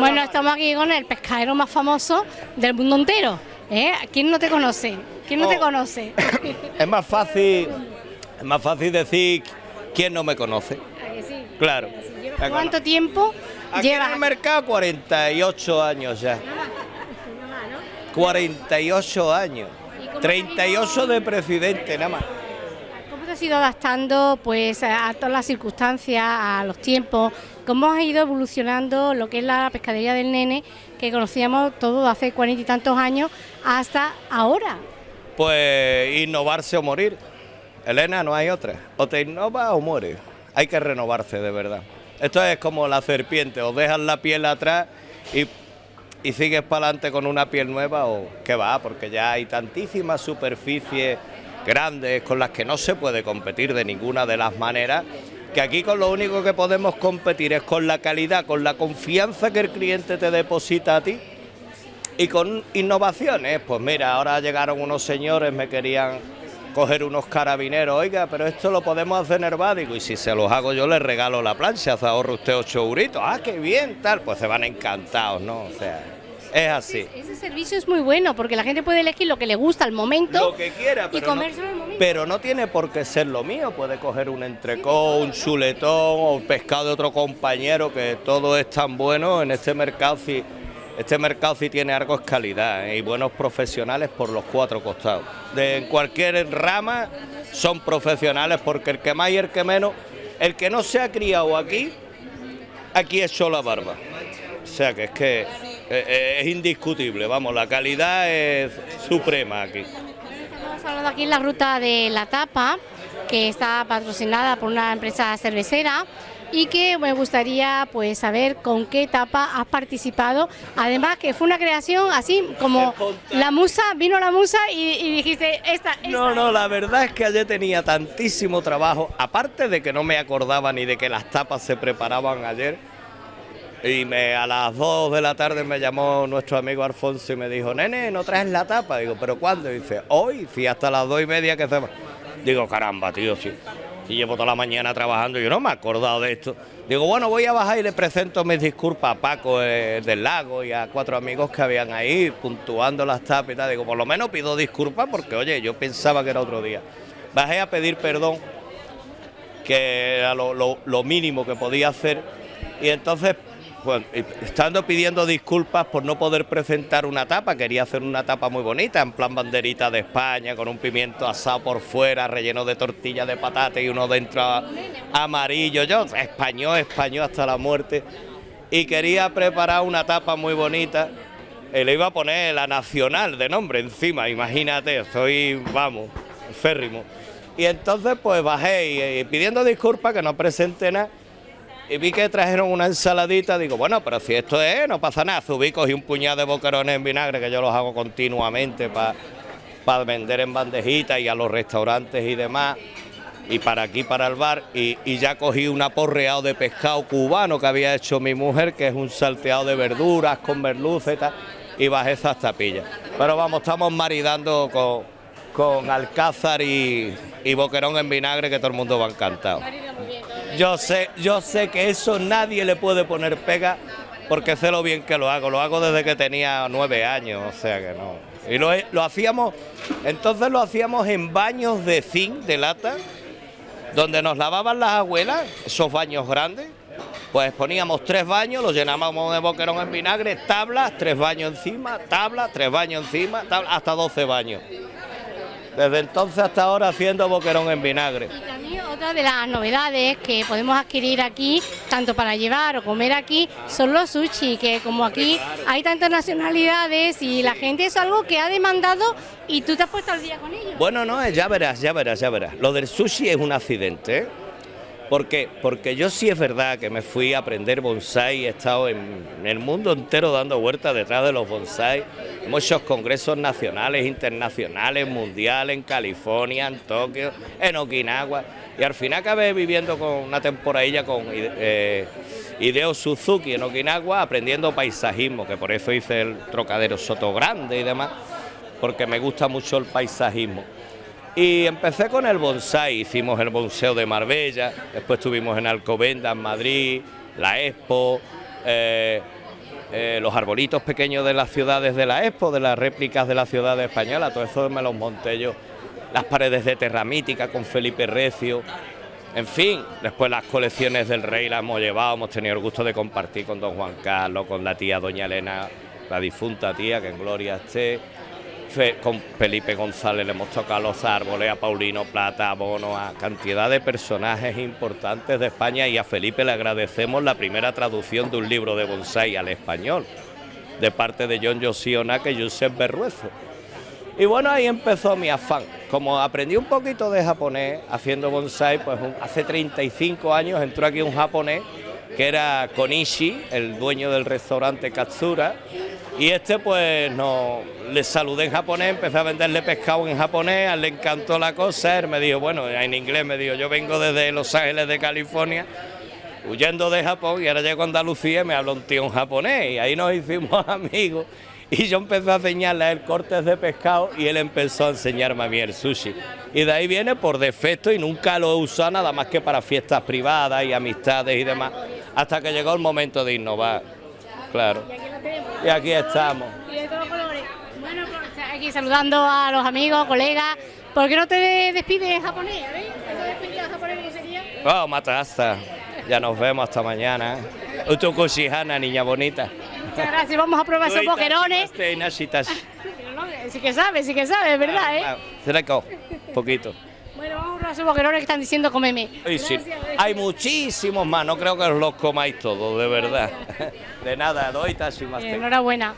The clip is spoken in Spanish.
Bueno, estamos aquí con el pescadero más famoso del mundo entero. ¿eh? ¿Quién no te conoce? ¿Quién no te Oh. conoce? Es más fácil, es más fácil decir quién no me conoce. ¿A que sí? Claro. ¿Llevas ¿Cuánto tiempo Aquí llevas? en el mercado 48 años ya. 48 años. ¿Y cómo 38 de presidente nada más. ¿Cómo te has ido adaptando pues, a todas las circunstancias, a los tiempos? ¿Cómo has ido evolucionando lo que es la pescadería del nene que conocíamos todos hace cuarenta y tantos años hasta ahora? Pues innovarse o morir. Elena, no hay otra. O te innovas o mueres. Hay que renovarse de verdad. Esto es como la serpiente, o dejas la piel atrás y, y sigues para adelante con una piel nueva o qué va, porque ya hay tantísimas superficies grandes con las que no se puede competir de ninguna de las maneras, que aquí con lo único que podemos competir es con la calidad, con la confianza que el cliente te deposita a ti y con innovaciones, pues mira, ahora llegaron unos señores, me querían coger unos carabineros, oiga, pero esto lo podemos hacer en Herbádico y si se los hago yo les regalo la plancha, se ahorra usted ocho euritos, ah, qué bien, tal, pues se van encantados, ¿no? O sea, es así. Ese servicio es muy bueno porque la gente puede elegir lo que le gusta al momento Lo que quiera, y pero no, comérselo al momento. pero no tiene por qué ser lo mío, puede coger un entrecó, un chuletón o un pescado de otro compañero, que todo es tan bueno en este mercado, este mercado sí tiene algo es calidad ¿eh? y buenos profesionales por los cuatro costados. De en cualquier rama son profesionales porque el que más y el que menos, el que no se ha criado aquí, aquí echó la barba. O sea que es que es indiscutible, vamos, la calidad es suprema aquí. Estamos hablando aquí en la ruta de la tapa, que está patrocinada por una empresa cervecera y que me gustaría pues saber con qué tapa has participado. Además que fue una creación así como la musa, vino la musa y, y dijiste esta, esta. No, no, la verdad es que ayer tenía tantísimo trabajo, aparte de que no me acordaba ni de que las tapas se preparaban ayer. Y me, a las 2 de la tarde me llamó nuestro amigo Alfonso y me dijo, nene, ¿no traes la tapa? Digo, ¿pero cuándo? Y dice, hoy, sí, hasta las 2 y media que se. Digo, caramba, tío, sí. Y llevo toda la mañana trabajando yo no me he acordado de esto. Digo, bueno, voy a bajar y le presento mis disculpas a Paco eh, del Lago y a cuatro amigos que habían ahí puntuando las tapas y tal. Digo, por lo menos pido disculpas porque, oye, yo pensaba que era otro día. Bajé a pedir perdón, que era lo, lo- lo mínimo que podía hacer. Y entonces, y- estando pidiendo disculpas por no poder presentar una tapa, quería hacer una tapa muy bonita, en plan banderita de España, con un pimiento asado por fuera, relleno de tortilla de patata y uno dentro amarillo. Yo, español, español hasta la muerte. Y quería preparar una tapa muy bonita. Y le iba a poner la nacional de nombre encima, imagínate, soy, vamos, férrimo. Y entonces pues bajé y, y pidiendo disculpas que no presenté nada. Y vi que trajeron una ensaladita, digo, bueno, pero si esto es, no pasa nada. Subí, cogí un puñado de boquerones en vinagre, que yo los hago continuamente para vender en bandejitas y a los restaurantes y demás. Y para aquí, para el bar, y, y ya cogí un aporreado de pescado cubano que había hecho mi mujer, que es un salteado de verduras con merluza y tal, y bajé esas tapillas. Pero vamos, estamos maridando con, con alcázar y, y boquerón en vinagre, que todo el mundo va encantado. Yo sé, yo sé que eso nadie le puede poner pega porque sé lo bien que lo hago. Lo hago desde que tenía nueve años, o sea que no. Y lo, lo hacíamos, entonces lo hacíamos en baños de zinc, de lata, donde nos lavaban las abuelas, esos baños grandes. Pues poníamos tres baños, los llenábamos de boquerón en vinagre, tablas, tres baños encima, tablas, tres baños encima, tablas, hasta 12 baños. Desde entonces hasta ahora haciendo boquerón en vinagre. Y también otra de las novedades que podemos adquirir aquí, tanto para llevar o comer aquí, son los sushi, que como aquí hay tantas nacionalidades y la gente es algo que ha demandado y tú te has puesto al día con ellos. Bueno, no, eh, ya verás, ya verás, ya verás. Lo del sushi es un accidente. ¿eh? ¿Por qué? Porque yo sí es verdad que me fui a aprender bonsai, he estado en, el mundo entero dando vueltas detrás de los bonsai, muchos congresos nacionales, internacionales, mundiales, en California, en Tokio, en Okinawa, y al final acabé viviendo con una temporadilla con eh, Hideo Suzuki en Okinawa, aprendiendo paisajismo, que por eso hice el trocadero Soto Grande y demás, porque me gusta mucho el paisajismo. Y empecé con el bonsai, hicimos el bonseo de Marbella, después estuvimos en Alcobenda, en Madrid, la Expo, eh, eh, los arbolitos pequeños de las ciudades de la Expo, de las réplicas de la ciudad española, todo eso me los monté yo. Las paredes de Terramítica con Felipe Recio, en fin, después las colecciones del rey las hemos llevado, hemos tenido el gusto de compartir con don Juan Carlos, con la tía doña Elena, la difunta tía, que en gloria esté. Con Felipe González le hemos tocado los árboles, a Paulino Plata, a Bono, a cantidad de personajes importantes de España y a Felipe le agradecemos la primera traducción de un libro de bonsai al español, de parte de John Josionac y Josep Berruezo. Y bueno, ahí empezó mi afán. Como aprendí un poquito de japonés haciendo bonsai, pues hace 35 años entró aquí un japonés que era Konishi, el dueño del restaurante Katsura, y este pues no le saludé en japonés, empecé a venderle pescado en japonés, le encantó la cosa, él me dijo, bueno, en inglés me dijo, yo vengo desde Los Ángeles de California, huyendo de Japón, y ahora llego a Andalucía y me habló un tío en japonés, y ahí nos hicimos amigos, y yo empecé a enseñarle a él cortes de pescado y él empezó a enseñarme a mí el sushi. Y de ahí viene por defecto y nunca lo he usado nada más que para fiestas privadas y amistades y demás, hasta que llegó el momento de innovar, claro. Y aquí estamos. Y de todos colores. Bueno, pues, aquí saludando a los amigos, colegas. ¿Por qué no te despides en japonés? ¿Te despides en japonés cómo sería? Oh, matasta. Ya nos vemos hasta mañana. Utukushihana, niña bonita. Muchas gracias, vamos a probar esos boquerones. Sí que sabe, sí que sabe, es verdad, ¿eh? Cerca, poquito. Esos boquerones que están diciendo comeme. Sí, Hay muchísimos más, no creo que los comáis todos, de verdad. De nada, doy tashi más. Enhorabuena.